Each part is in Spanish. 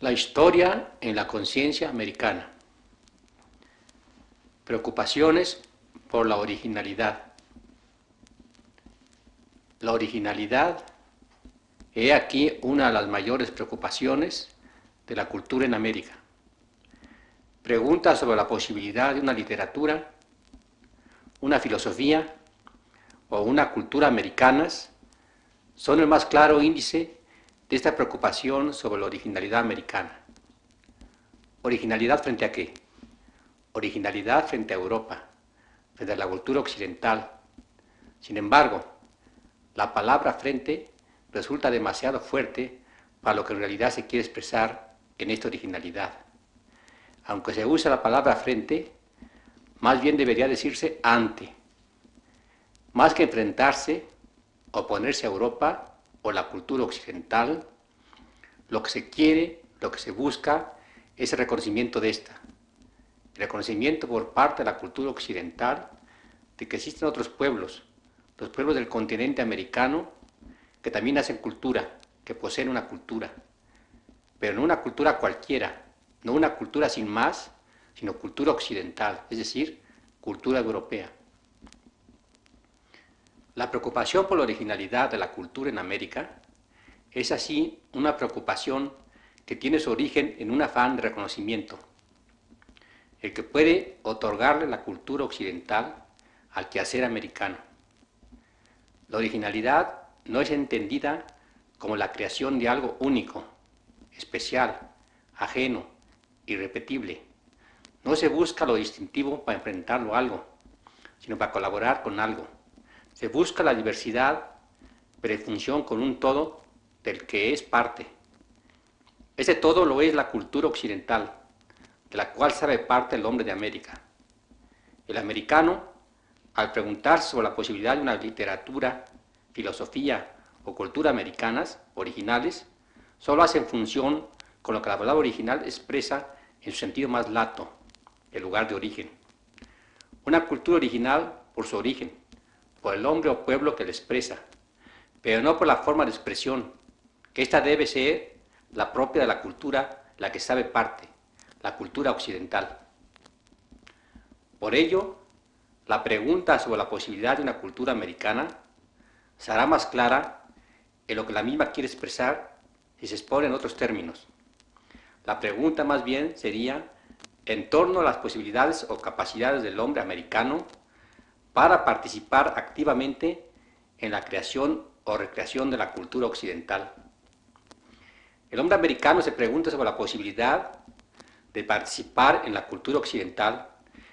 La historia en la conciencia americana. Preocupaciones por la originalidad. La originalidad es aquí una de las mayores preocupaciones de la cultura en América. Preguntas sobre la posibilidad de una literatura, una filosofía o una cultura americanas son el más claro índice de esta preocupación sobre la originalidad americana. ¿Originalidad frente a qué? Originalidad frente a Europa, frente a la cultura occidental. Sin embargo, la palabra frente resulta demasiado fuerte para lo que en realidad se quiere expresar en esta originalidad. Aunque se usa la palabra frente, más bien debería decirse ante. Más que enfrentarse, oponerse a Europa, o la cultura occidental, lo que se quiere, lo que se busca, es el reconocimiento de esta. El reconocimiento por parte de la cultura occidental de que existen otros pueblos, los pueblos del continente americano, que también hacen cultura, que poseen una cultura, pero no una cultura cualquiera, no una cultura sin más, sino cultura occidental, es decir, cultura europea. La preocupación por la originalidad de la cultura en América es así una preocupación que tiene su origen en un afán de reconocimiento, el que puede otorgarle la cultura occidental al quehacer americano. La originalidad no es entendida como la creación de algo único, especial, ajeno, irrepetible. No se busca lo distintivo para enfrentarlo a algo, sino para colaborar con algo se busca la diversidad, prefunción con un todo del que es parte. Ese todo lo es la cultura occidental, de la cual sabe parte el hombre de América. El americano, al preguntarse sobre la posibilidad de una literatura, filosofía o cultura americanas, originales, solo hace función con lo que la palabra original expresa en su sentido más lato, el lugar de origen. Una cultura original por su origen, por el hombre o pueblo que le expresa, pero no por la forma de expresión, que esta debe ser la propia de la cultura, la que sabe parte, la cultura occidental. Por ello, la pregunta sobre la posibilidad de una cultura americana será más clara en lo que la misma quiere expresar si se expone en otros términos. La pregunta más bien sería en torno a las posibilidades o capacidades del hombre americano para participar activamente en la creación o recreación de la cultura occidental. El hombre americano se pregunta sobre la posibilidad de participar en la cultura occidental,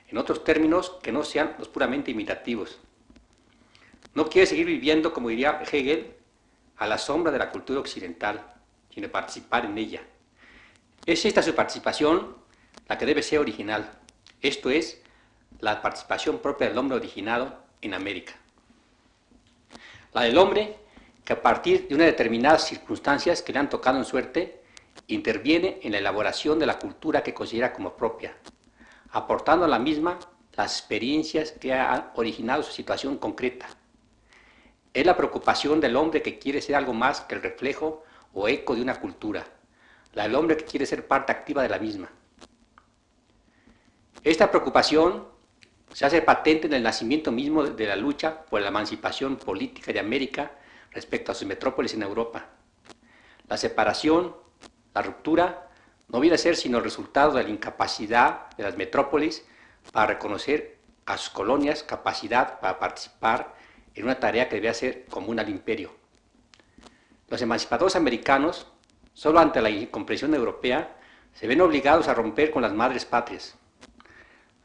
en otros términos que no sean los puramente imitativos. No quiere seguir viviendo, como diría Hegel, a la sombra de la cultura occidental, sino participar en ella. Es esta su participación la que debe ser original, esto es, la participación propia del hombre originado en América. La del hombre que a partir de unas determinadas circunstancias que le han tocado en suerte, interviene en la elaboración de la cultura que considera como propia, aportando a la misma las experiencias que han originado su situación concreta. Es la preocupación del hombre que quiere ser algo más que el reflejo o eco de una cultura, la del hombre que quiere ser parte activa de la misma. Esta preocupación se hace patente en el nacimiento mismo de la lucha por la emancipación política de América respecto a sus metrópolis en Europa. La separación, la ruptura, no viene a ser sino el resultado de la incapacidad de las metrópolis para reconocer a sus colonias capacidad para participar en una tarea que debía ser común al imperio. Los emancipadores americanos, solo ante la incomprensión europea, se ven obligados a romper con las madres patrias.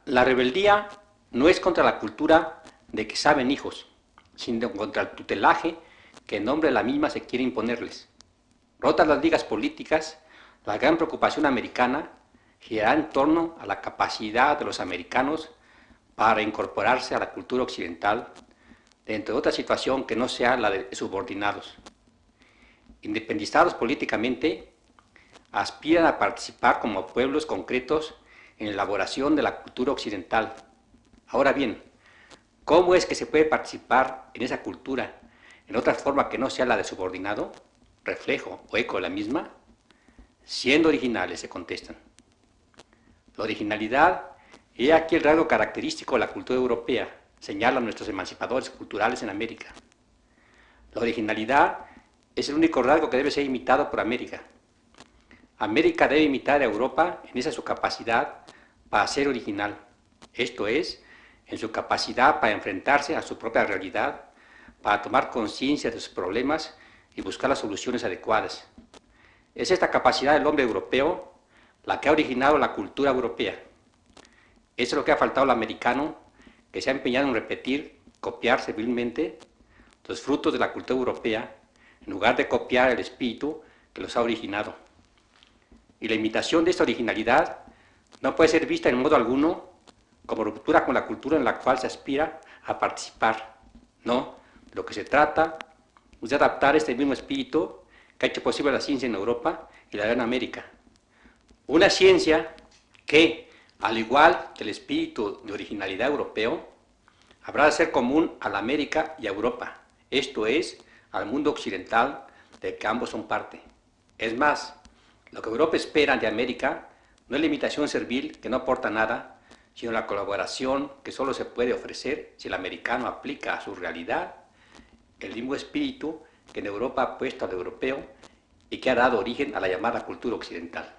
La rebeldía no es contra la cultura de que saben hijos, sino contra el tutelaje que en nombre de la misma se quiere imponerles. Rotas las ligas políticas, la gran preocupación americana girará en torno a la capacidad de los americanos para incorporarse a la cultura occidental dentro de otra situación que no sea la de subordinados. Independizados políticamente, aspiran a participar como pueblos concretos en la elaboración de la cultura occidental. Ahora bien, ¿cómo es que se puede participar en esa cultura en otra forma que no sea la de subordinado, reflejo o eco de la misma? Siendo originales, se contestan. La originalidad es aquí el rasgo característico de la cultura europea, señalan nuestros emancipadores culturales en América. La originalidad es el único rasgo que debe ser imitado por América. América debe imitar a Europa en esa su capacidad para ser original, esto es, en su capacidad para enfrentarse a su propia realidad, para tomar conciencia de sus problemas y buscar las soluciones adecuadas. Es esta capacidad del hombre europeo la que ha originado la cultura europea. Eso es lo que ha faltado al americano, que se ha empeñado en repetir, copiar civilmente los frutos de la cultura europea, en lugar de copiar el espíritu que los ha originado. Y la imitación de esta originalidad no puede ser vista en modo alguno como ruptura con la cultura en la cual se aspira a participar. No, lo que se trata es de adaptar este mismo espíritu que ha hecho posible la ciencia en Europa y la en América. Una ciencia que, al igual que el espíritu de originalidad europeo, habrá de ser común a la América y a Europa, esto es, al mundo occidental de que ambos son parte. Es más, lo que Europa espera de América no es la imitación servil que no aporta nada, sino la colaboración que solo se puede ofrecer si el americano aplica a su realidad el mismo espíritu que en Europa ha puesto al europeo y que ha dado origen a la llamada cultura occidental.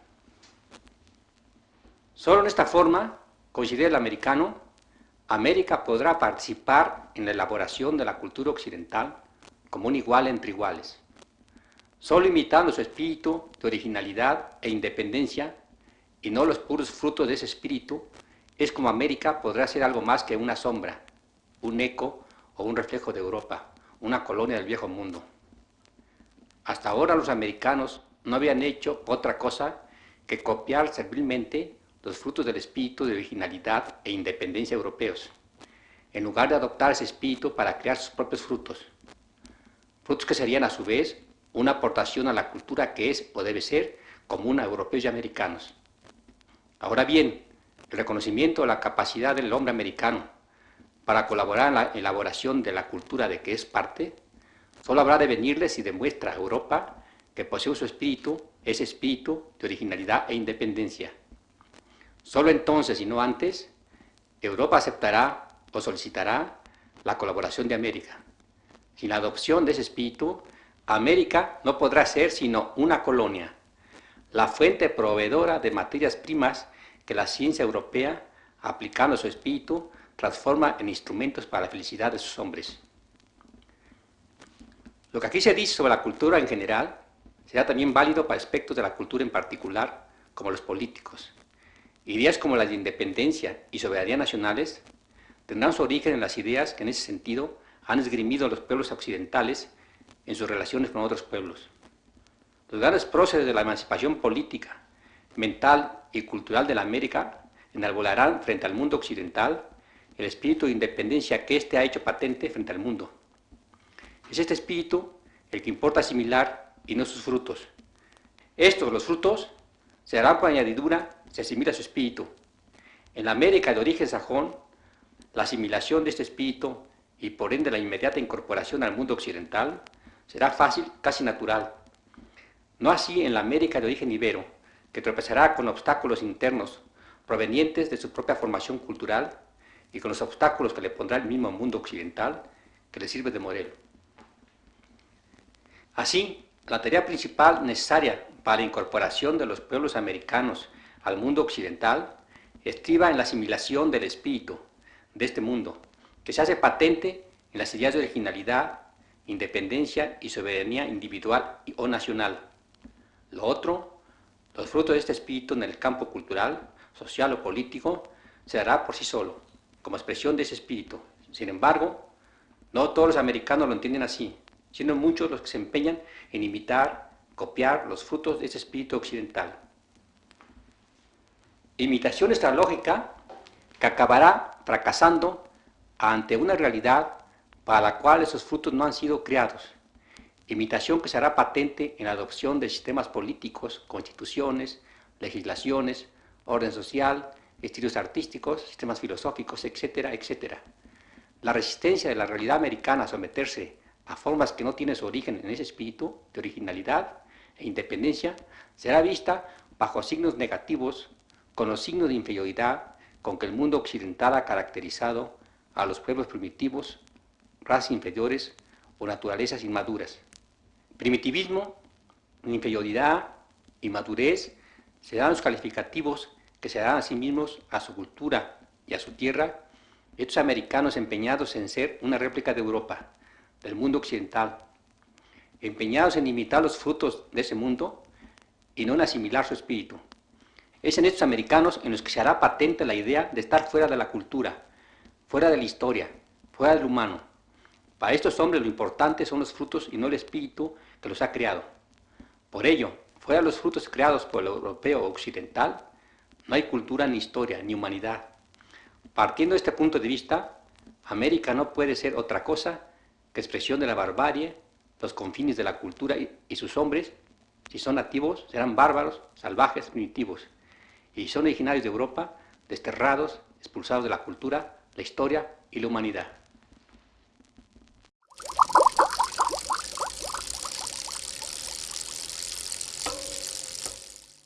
Solo en esta forma, considera el americano, América podrá participar en la elaboración de la cultura occidental como un igual entre iguales. Solo imitando su espíritu de originalidad e independencia y no los puros frutos de ese espíritu, es como América podrá ser algo más que una sombra, un eco o un reflejo de Europa, una colonia del viejo mundo. Hasta ahora los americanos no habían hecho otra cosa que copiar servilmente los frutos del espíritu de originalidad e independencia europeos, en lugar de adoptar ese espíritu para crear sus propios frutos. Frutos que serían a su vez una aportación a la cultura que es o debe ser común a europeos y americanos. Ahora bien, el reconocimiento de la capacidad del hombre americano para colaborar en la elaboración de la cultura de que es parte, solo habrá de venirle si demuestra a Europa que posee su espíritu, ese espíritu de originalidad e independencia. Solo entonces y no antes, Europa aceptará o solicitará la colaboración de América. Sin la adopción de ese espíritu, América no podrá ser sino una colonia, la fuente proveedora de materias primas que la ciencia europea, aplicando su espíritu, transforma en instrumentos para la felicidad de sus hombres. Lo que aquí se dice sobre la cultura en general será también válido para aspectos de la cultura en particular, como los políticos. Ideas como las de independencia y soberanía nacionales tendrán su origen en las ideas que en ese sentido han esgrimido los pueblos occidentales en sus relaciones con otros pueblos. Los grandes próceres de la emancipación política, mental y cultural de la América enarbolarán frente al mundo occidental el espíritu de independencia que éste ha hecho patente frente al mundo. Es este espíritu el que importa asimilar y no sus frutos. Estos, los frutos, se harán por añadidura se asimila su espíritu. En la América de origen sajón, la asimilación de este espíritu y por ende la inmediata incorporación al mundo occidental será fácil, casi natural. No así en la América de origen ibero, que tropezará con obstáculos internos provenientes de su propia formación cultural y con los obstáculos que le pondrá el mismo mundo occidental que le sirve de modelo. Así, la tarea principal necesaria para la incorporación de los pueblos americanos al mundo occidental estriba en la asimilación del espíritu de este mundo, que se hace patente en las ideas de originalidad, independencia y soberanía individual o nacional. Lo otro, los frutos de este espíritu en el campo cultural, social o político, se dará por sí solo como expresión de ese espíritu. Sin embargo, no todos los americanos lo entienden así, siendo muchos los que se empeñan en imitar, copiar los frutos de ese espíritu occidental. Imitación estralógica que acabará fracasando ante una realidad para la cual esos frutos no han sido creados imitación que será patente en la adopción de sistemas políticos, constituciones, legislaciones, orden social, estilos artísticos, sistemas filosóficos, etcétera, etcétera. La resistencia de la realidad americana a someterse a formas que no tienen su origen en ese espíritu de originalidad e independencia será vista bajo signos negativos con los signos de inferioridad con que el mundo occidental ha caracterizado a los pueblos primitivos, razas inferiores o naturalezas inmaduras. Primitivismo, inferioridad, inmadurez serán los calificativos que se dan a sí mismos a su cultura y a su tierra, estos americanos empeñados en ser una réplica de Europa, del mundo occidental, empeñados en imitar los frutos de ese mundo y no en asimilar su espíritu. Es en estos americanos en los que se hará patente la idea de estar fuera de la cultura, fuera de la historia, fuera del humano. Para estos hombres lo importante son los frutos y no el espíritu que los ha creado. Por ello, fuera de los frutos creados por el europeo occidental, no hay cultura ni historia ni humanidad. Partiendo de este punto de vista, América no puede ser otra cosa que expresión de la barbarie, los confines de la cultura y, sus hombres, si son nativos, serán bárbaros, salvajes, primitivos, y si son originarios de Europa, desterrados, expulsados de la cultura, la historia y la humanidad.